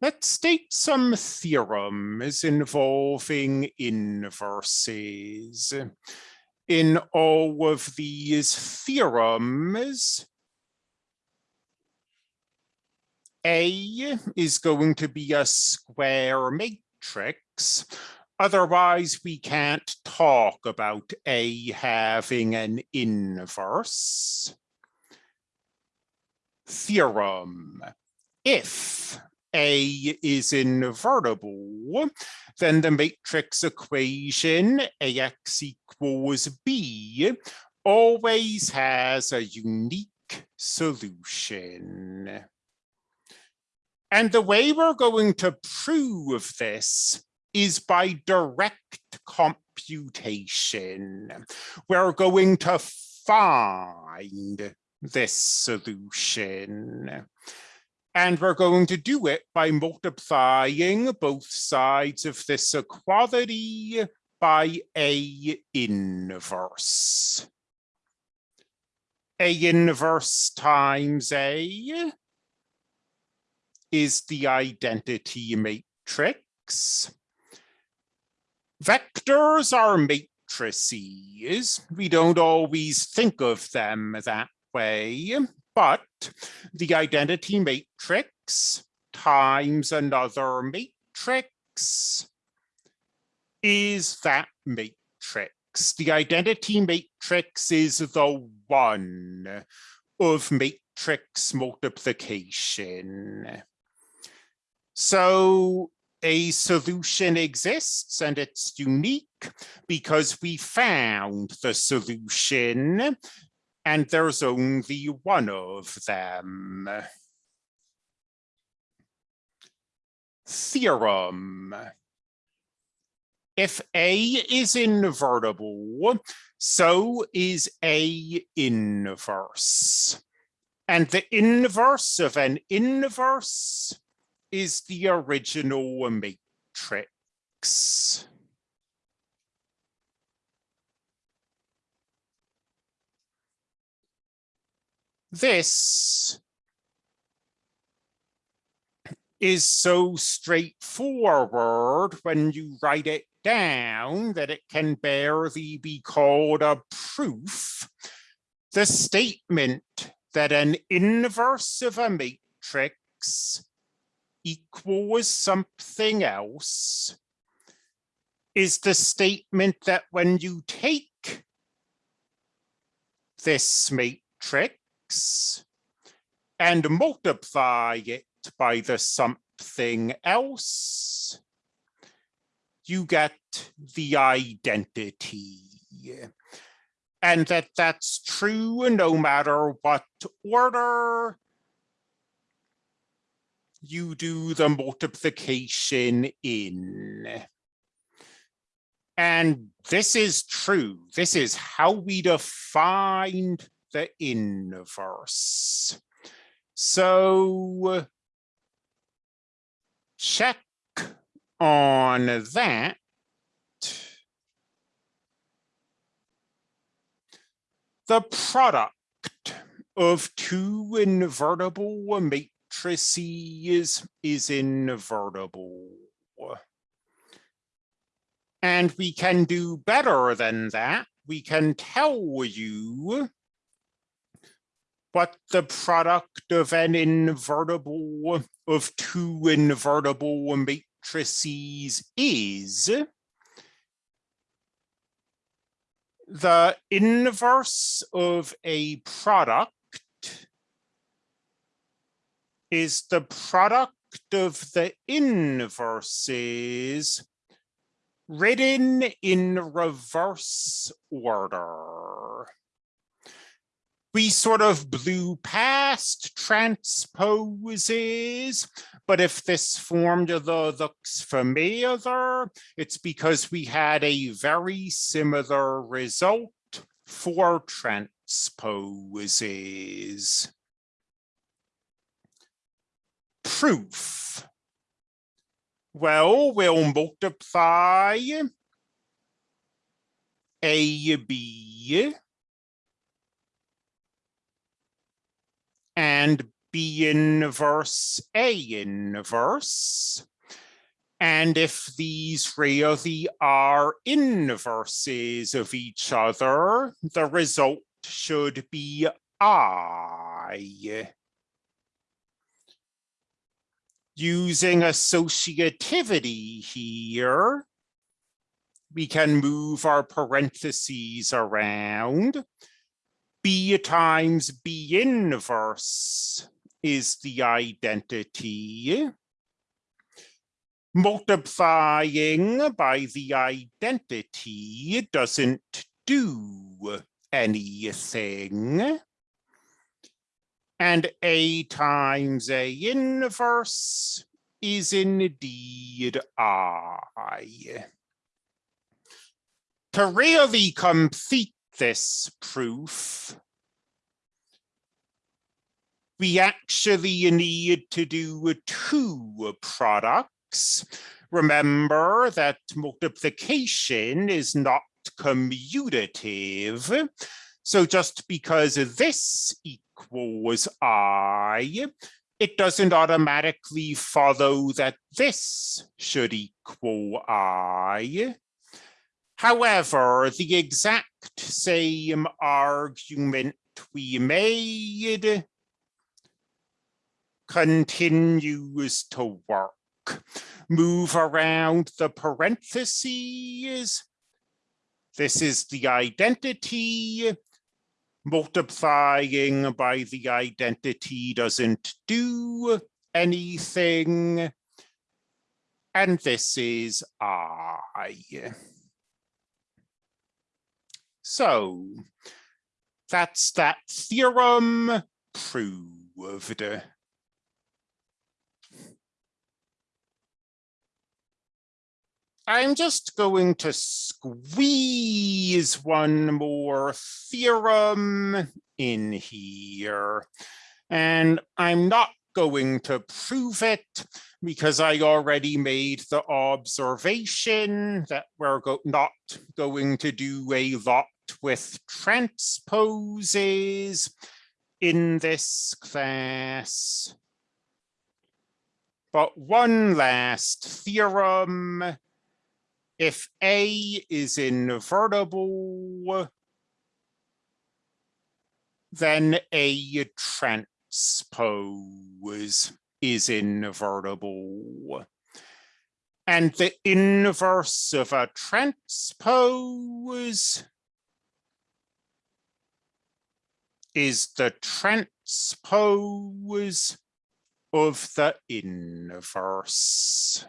Let's state some theorems involving inverses. In all of these theorems, A is going to be a square matrix. Otherwise, we can't talk about A having an inverse. Theorem. If A is invertible, then the matrix equation AX equals B always has a unique solution. And the way we're going to prove this is by direct computation. We're going to find this solution. And we're going to do it by multiplying both sides of this equality by A inverse. A inverse times A is the identity matrix. Vectors are matrices. We don't always think of them that way, but the identity matrix times another matrix is that matrix. The identity matrix is the one of matrix multiplication. So a solution exists and it's unique because we found the solution and there's only one of them. Theorem. If A is invertible, so is A inverse. And the inverse of an inverse is the original matrix. This is so straightforward when you write it down that it can barely be called a proof. The statement that an inverse of a matrix equals something else is the statement that when you take this matrix and multiply it by the something else, you get the identity. And that that's true no matter what order you do the multiplication in. And this is true. This is how we define the inverse. So check on that. The product of two invertible matrices is invertible. And we can do better than that. We can tell you what the product of an invertible of two invertible matrices is. The inverse of a product is the product of the inverses written in reverse order. We sort of blew past transposes, but if this formula looks familiar, it's because we had a very similar result for transposes proof? Well, we'll multiply AB and B inverse A inverse. And if these really are inverses of each other, the result should be I. Using associativity here, we can move our parentheses around. B times B inverse is the identity. Multiplying by the identity doesn't do anything. And A times A inverse is indeed I. To really complete this proof, we actually need to do two products. Remember that multiplication is not commutative. So just because this equals I, it doesn't automatically follow that this should equal I. However, the exact same argument we made continues to work. Move around the parentheses. This is the identity. Multiplying by the identity doesn't do anything. And this is I. So that's that theorem proved. I'm just going to squeeze one more theorem in here. And I'm not going to prove it because I already made the observation that we're go not going to do a lot with transposes in this class. But one last theorem. If A is invertible, then A transpose is invertible. And the inverse of a transpose is the transpose of the inverse.